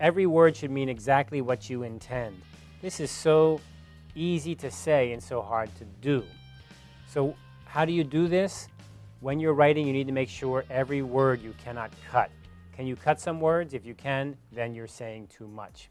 Every word should mean exactly what you intend. This is so easy to say and so hard to do. So how do you do this? When you're writing, you need to make sure every word you cannot cut. Can you cut some words? If you can, then you're saying too much.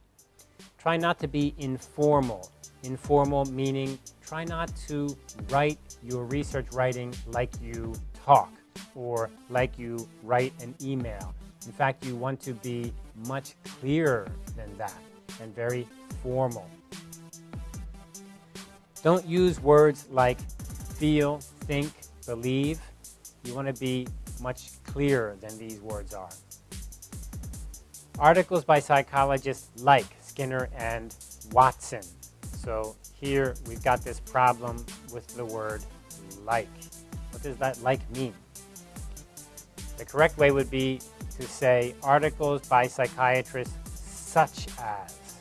Try not to be informal. Informal meaning try not to write your research writing like you talk or like you write an email. In fact, you want to be much clearer than that and very formal. Don't use words like feel, think, believe. You want to be much clearer than these words are. Articles by psychologists like Skinner and Watson. So here we've got this problem with the word like. What does that like mean? The correct way would be to say articles by psychiatrists such as.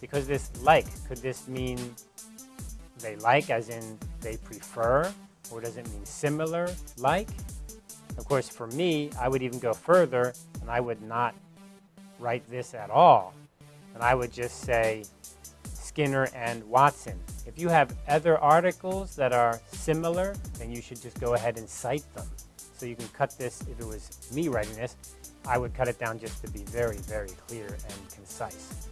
Because this like, could this mean they like as in they prefer? Or does it mean similar like? Of course, for me, I would even go further and I would not write this at all. And I would just say Skinner and Watson. If you have other articles that are similar, then you should just go ahead and cite them. So you can cut this, if it was me writing this, I would cut it down just to be very, very clear and concise.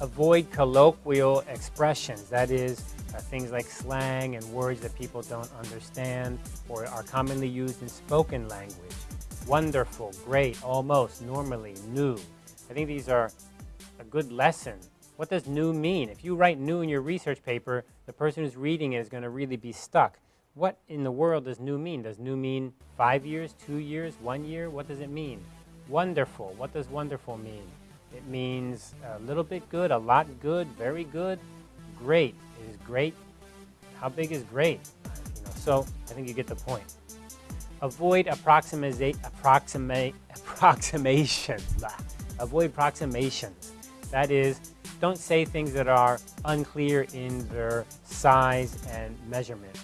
Avoid colloquial expressions, that is, uh, things like slang and words that people don't understand or are commonly used in spoken language. Wonderful, great, almost, normally, new. I think these are a good lesson. What does new mean? If you write new in your research paper, the person who's reading it is going to really be stuck. What in the world does new mean? Does new mean five years, two years, one year? What does it mean? Wonderful. What does wonderful mean? It means a little bit good, a lot good, very good, great. Is great. How big is great? You know, so I think you get the point. Avoid approximate, approximate, approximation. Avoid approximations. That is, don't say things that are unclear in their size and measurement.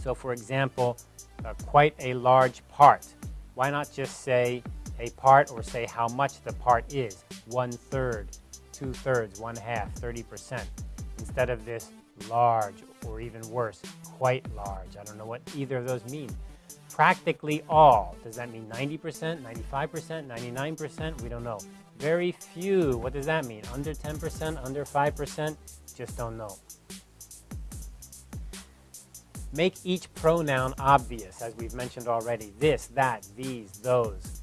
So for example, uh, quite a large part. Why not just say a part or say how much the part is? One third, two thirds, one half, 30%. Instead of this large or even worse, quite large. I don't know what either of those mean. Practically all. Does that mean 90%, 95%, 99%? We don't know. Very few. What does that mean? Under 10%, under 5%? Just don't know. Make each pronoun obvious, as we've mentioned already. This, that, these, those.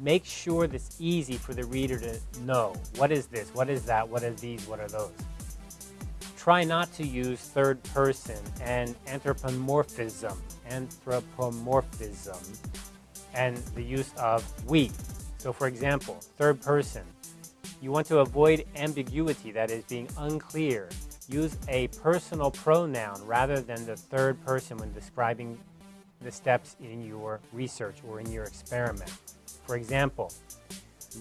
Make sure that's easy for the reader to know. What is this? What is that? What are these? What are those? Try not to use third person and anthropomorphism, anthropomorphism, and the use of we. So for example, third person. You want to avoid ambiguity, that is being unclear use a personal pronoun rather than the third person when describing the steps in your research or in your experiment. For example,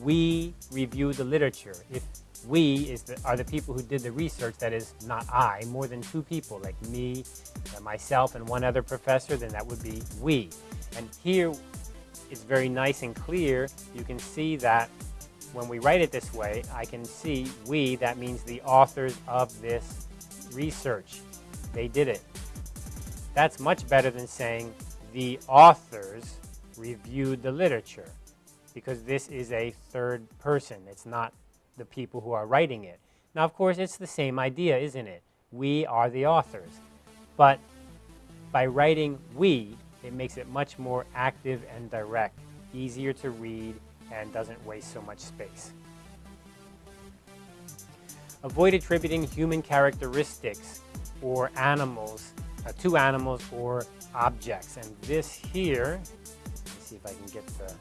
we review the literature. If we is the, are the people who did the research, that is not I, more than two people, like me, uh, myself, and one other professor, then that would be we. And here it's very nice and clear. You can see that when we write it this way, I can see we, that means the authors of this research. They did it. That's much better than saying the authors reviewed the literature because this is a third person. It's not the people who are writing it. Now, of course, it's the same idea, isn't it? We are the authors. But by writing we, it makes it much more active and direct, easier to read, and doesn't waste so much space. Avoid attributing human characteristics or animals uh, to animals or objects. And this here, let's see if I can get the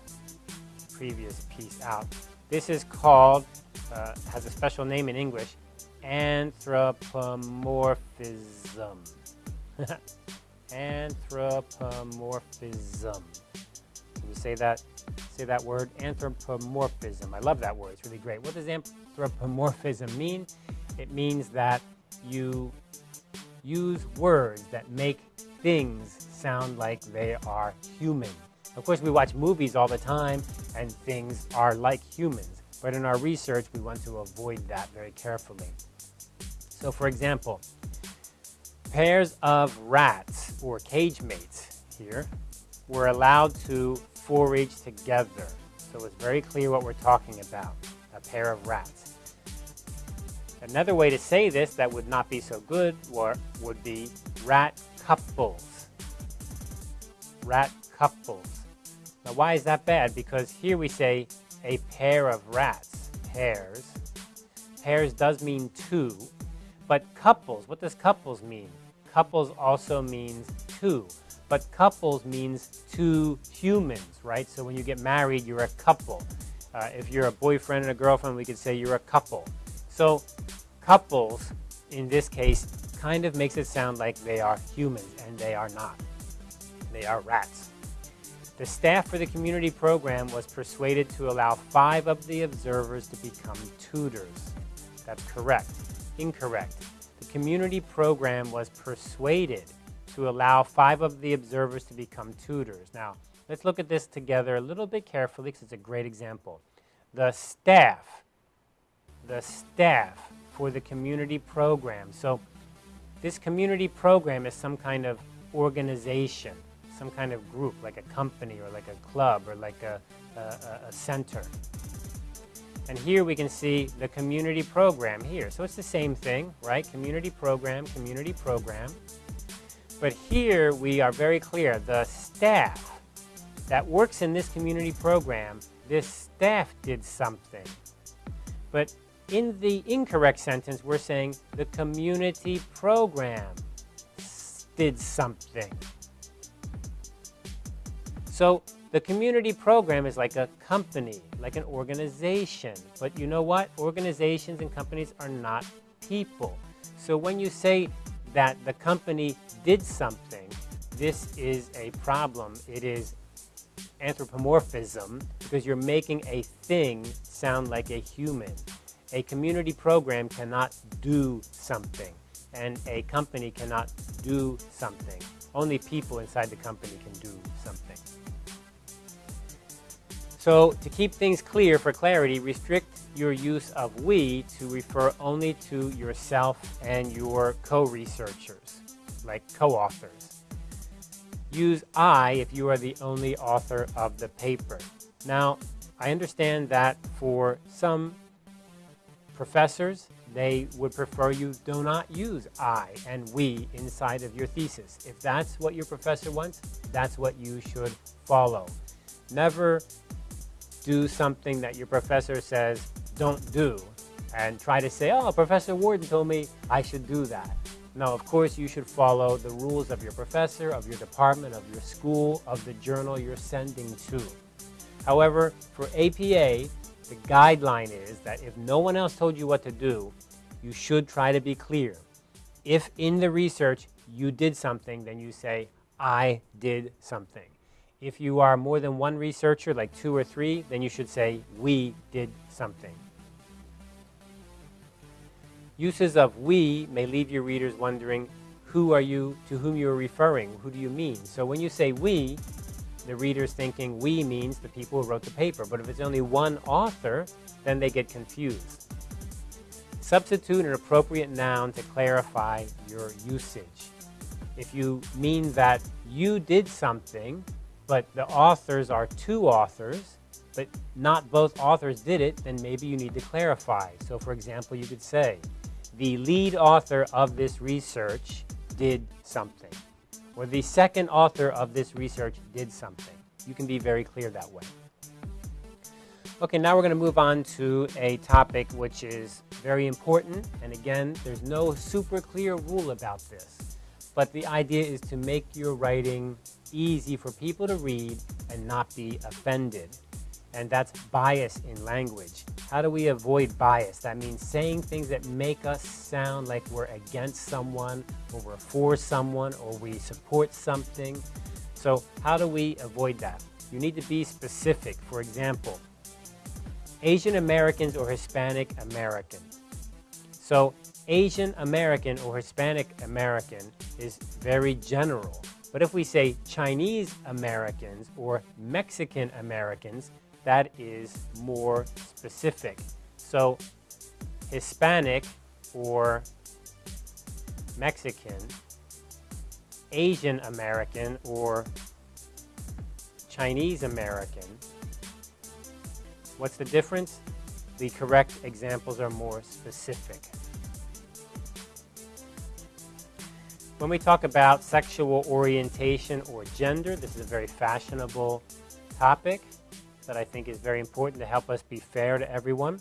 previous piece out. This is called, uh, has a special name in English, anthropomorphism. anthropomorphism. Can you say that? Say that word, anthropomorphism. I love that word. It's really great. What does anthropomorphism mean? It means that you use words that make things sound like they are human. Of course, we watch movies all the time and things are like humans, but in our research, we want to avoid that very carefully. So, for example, pairs of rats or cage mates here were allowed to forage together. So it's very clear what we're talking about, a pair of rats. Another way to say this that would not be so good would be rat couples. Rat couples. Now why is that bad? Because here we say a pair of rats, pairs. Pairs does mean two, but couples, what does couples mean? Couples also means two, but couples means two humans, right? So when you get married, you're a couple. Uh, if you're a boyfriend and a girlfriend, we could say you're a couple. So couples, in this case, kind of makes it sound like they are humans, and they are not. They are rats. The staff for the community program was persuaded to allow five of the observers to become tutors. That's correct. Incorrect. The community program was persuaded to allow five of the observers to become tutors. Now, let's look at this together a little bit carefully because it's a great example. The staff, the staff for the community program. So this community program is some kind of organization, some kind of group, like a company or like a club or like a, a, a center. And here we can see the community program here. So it's the same thing, right? Community program, community program. But here we are very clear. The staff that works in this community program, this staff did something. But in the incorrect sentence, we're saying the community program did something. So the community program is like a company, like an organization. But you know what? Organizations and companies are not people. So when you say that the company did something, this is a problem. It is anthropomorphism because you're making a thing sound like a human. A community program cannot do something, and a company cannot do something. Only people inside the company can do something. So to keep things clear for clarity, restrict your use of we to refer only to yourself and your co-researchers, like co-authors. Use I if you are the only author of the paper. Now, I understand that for some professors, they would prefer you do not use I and we inside of your thesis. If that's what your professor wants, that's what you should follow. Never do something that your professor says don't do and try to say, oh, Professor Warden told me I should do that. Now, of course you should follow the rules of your professor, of your department, of your school, of the journal you're sending to. However, for APA, the guideline is that if no one else told you what to do, you should try to be clear. If in the research you did something, then you say, I did something. If you are more than one researcher, like two or three, then you should say, we did something. Uses of we may leave your readers wondering, who are you, to whom you are referring? Who do you mean? So when you say we, the reader's thinking we means the people who wrote the paper. But if it's only one author, then they get confused. Substitute an appropriate noun to clarify your usage. If you mean that you did something, but the authors are two authors, but not both authors did it, then maybe you need to clarify. So for example, you could say, the lead author of this research did something or the second author of this research did something. You can be very clear that way. Okay, now we're going to move on to a topic which is very important. And again, there's no super clear rule about this. But the idea is to make your writing easy for people to read and not be offended. And that's bias in language. How do we avoid bias? That means saying things that make us sound like we're against someone, or we're for someone, or we support something. So how do we avoid that? You need to be specific. For example, Asian Americans or Hispanic American. So Asian American or Hispanic American is very general. But if we say Chinese Americans or Mexican Americans, that is more specific. So Hispanic or Mexican, Asian American or Chinese American. What's the difference? The correct examples are more specific. When we talk about sexual orientation or gender, this is a very fashionable topic that I think is very important to help us be fair to everyone.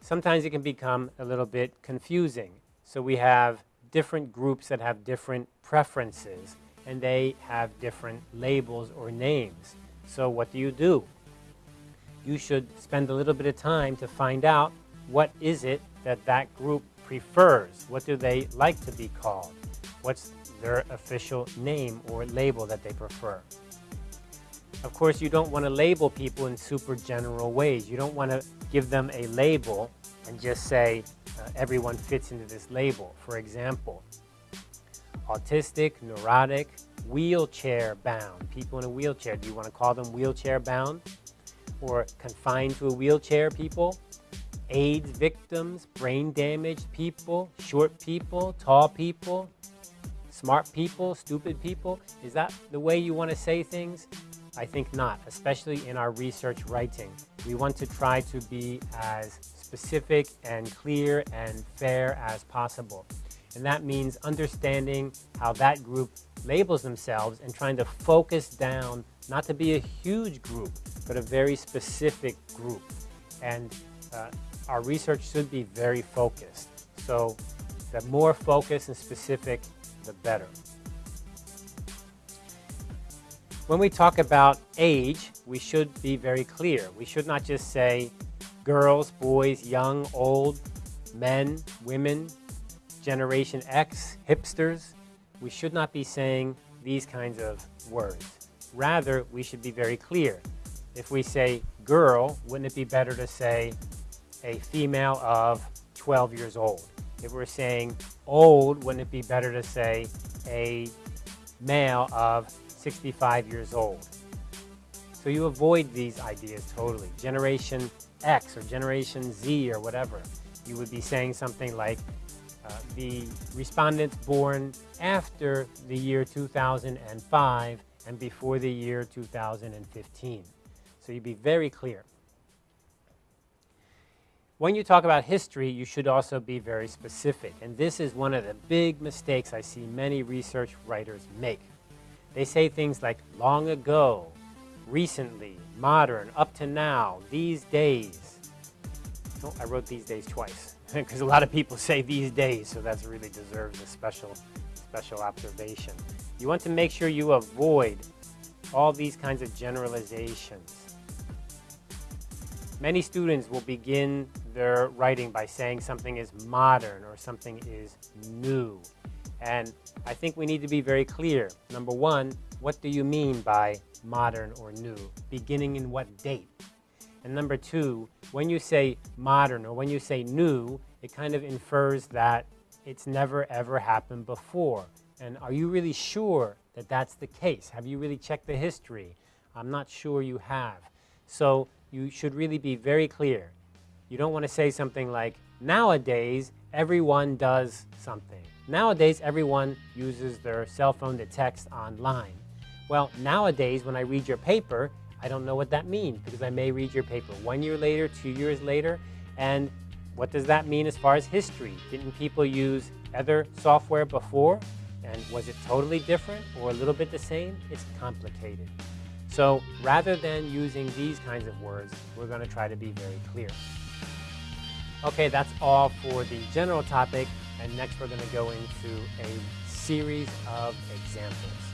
Sometimes it can become a little bit confusing. So we have different groups that have different preferences and they have different labels or names. So what do you do? You should spend a little bit of time to find out what is it that that group prefers? What do they like to be called? What's their official name or label that they prefer? Of course, you don't want to label people in super general ways. You don't want to give them a label and just say uh, everyone fits into this label. For example, autistic, neurotic, wheelchair bound. People in a wheelchair, do you want to call them wheelchair bound? Or confined to a wheelchair people? AIDS victims, brain damaged people, short people, tall people, smart people, stupid people? Is that the way you want to say things? I think not, especially in our research writing. We want to try to be as specific and clear and fair as possible. And that means understanding how that group labels themselves and trying to focus down, not to be a huge group, but a very specific group. And uh, our research should be very focused. So the more focused and specific, the better. When we talk about age, we should be very clear. We should not just say girls, boys, young, old, men, women, Generation X, hipsters. We should not be saying these kinds of words. Rather, we should be very clear. If we say girl, wouldn't it be better to say a female of 12 years old. If we're saying old, wouldn't it be better to say a male of 65 years old? So you avoid these ideas totally. Generation X or Generation Z or whatever. You would be saying something like uh, the respondents born after the year 2005 and before the year 2015. So you'd be very clear. When you talk about history, you should also be very specific. And this is one of the big mistakes I see many research writers make. They say things like long ago, recently, modern, up to now, these days. Oh, I wrote these days twice because a lot of people say these days, so that really deserves a special, special observation. You want to make sure you avoid all these kinds of generalizations. Many students will begin their writing by saying something is modern or something is new. And I think we need to be very clear. Number one, what do you mean by modern or new? Beginning in what date? And number two, when you say modern or when you say new, it kind of infers that it's never ever happened before. And are you really sure that that's the case? Have you really checked the history? I'm not sure you have. So you should really be very clear. You don't want to say something like, nowadays, everyone does something. Nowadays, everyone uses their cell phone to text online. Well, nowadays, when I read your paper, I don't know what that means because I may read your paper one year later, two years later, and what does that mean as far as history? Didn't people use other software before? And was it totally different or a little bit the same? It's complicated. So rather than using these kinds of words, we're going to try to be very clear. Okay, that's all for the general topic, and next we're going to go into a series of examples.